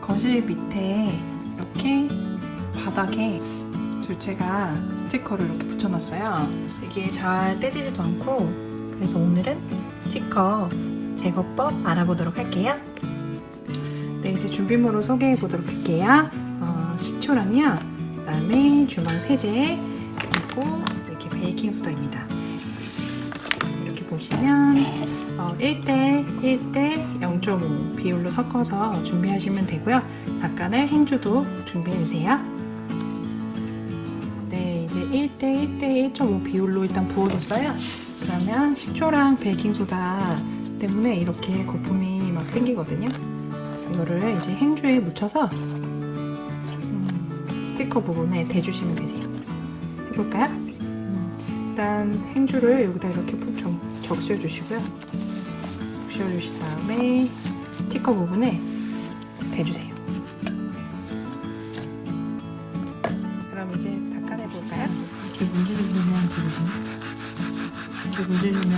거실 밑에 이렇게 바닥에 둘째가 스티커를 이렇게 붙여놨어요. 이게 잘 떼지지도 않고 그래서 오늘은 스티커 제거법 알아보도록 할게요. 네, 이제 준비물을 소개해 보도록 할게요. 어, 식초랑요, 그다음에 주방 세제, 그리고 이렇게 베이킹 소다입니다. 보시면 어, 1대 1대 0.5 비율로 섞어서 준비하시면 되고요. 닭간을 행주도 준비해 주세요. 네, 이제 1대 1대 1.5 비율로 일단 부어줬어요. 그러면 식초랑 베이킹 소다 때문에 이렇게 거품이 막 생기거든요. 이거를 이제 행주에 묻혀서 음, 스티커 부분에 대주시면 되세요. 해볼까요? 음, 일단 행주를 여기다 이렇게 푹 적, 적셔주시고요. 적셔주신 다음에 스티커 부분에 대주세요. 그럼 이제 닦아내볼까요? 이렇게 문질러주면 되거든요. 이렇게 문질러면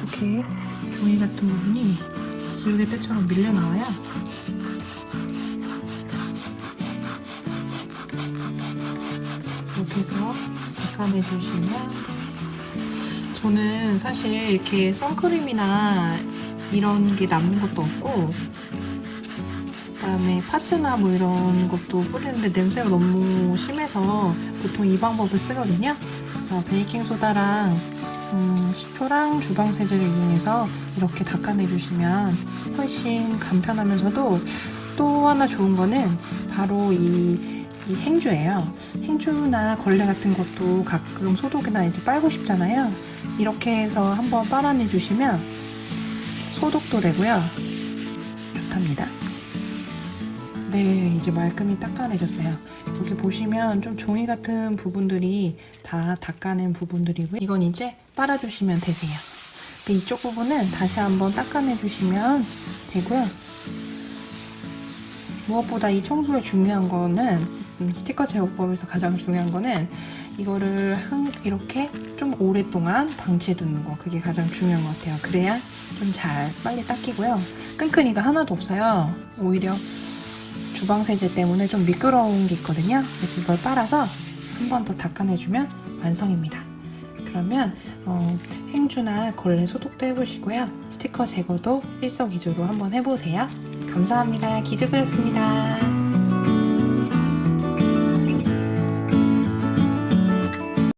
이렇게 종이 같은 부분이 지우개 때처럼 밀려 나와요. 해서 닦아내주시면 저는 사실 이렇게 선크림이나 이런 게 남는 것도 없고 그다음에 파스나 뭐 이런 것도 뿌리는데 냄새가 너무 심해서 보통 이 방법을 쓰거든요. 그래서 베이킹 소다랑 음, 식초랑 주방 세제를 이용해서 이렇게 닦아내주시면 훨씬 간편하면서도 또 하나 좋은 거는 바로 이, 이 행주예요. 행주나 걸레 같은 것도 가끔 소독이나 이제 빨고 싶잖아요. 이렇게 해서 한번 빨아내 주시면 소독도 되고요. 좋답니다. 네, 이제 말끔히 닦아내셨어요. 여기 보시면 좀 종이 같은 부분들이 다 닦아낸 부분들이고요. 이건 이제 빨아주시면 되세요. 그 이쪽 부분은 다시 한번 닦아내주시면 되고요. 무엇보다 이 청소에 중요한 거는 음, 스티커 제거법에서 가장 중요한 거는 이거를 한, 이렇게 좀 오랫동안 방치해 두는 거 그게 가장 중요한 것 같아요. 그래야 좀 잘 빨리 닦이고요. 끈끈이가 하나도 없어요. 오히려 주방 세제 때문에 좀 미끄러운 게 있거든요. 그래서 이걸 빨아서 한 번 더 닦아내주면 완성입니다. 그러면 어, 행주나 걸레 소독도 해보시고요. 스티커 제거도 일석이조로 한번 해보세요. 감사합니다. 기즈부였습니다.